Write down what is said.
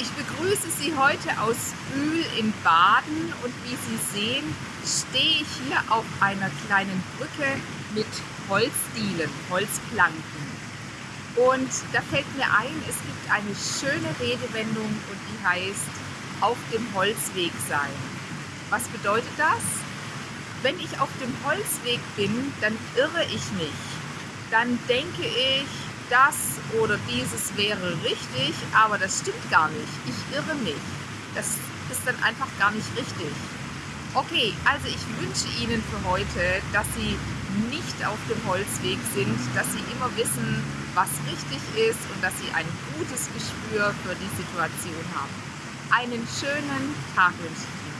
ich begrüße Sie heute aus Bühl in Baden und wie Sie sehen, stehe ich hier auf einer kleinen Brücke mit Holzdielen, Holzplanken. Und da fällt mir ein, es gibt eine schöne Redewendung und die heißt auf dem Holzweg sein. Was bedeutet das? Wenn ich auf dem Holzweg bin, dann irre ich mich. Dann denke ich, das oder dieses wäre richtig, aber das stimmt gar nicht. Ich irre mich. Das ist dann einfach gar nicht richtig. Okay, also ich wünsche Ihnen für heute, dass Sie nicht auf dem Holzweg sind, dass Sie immer wissen, was richtig ist und dass Sie ein gutes Gespür für die Situation haben. Einen schönen Tag wünsche ich Ihnen.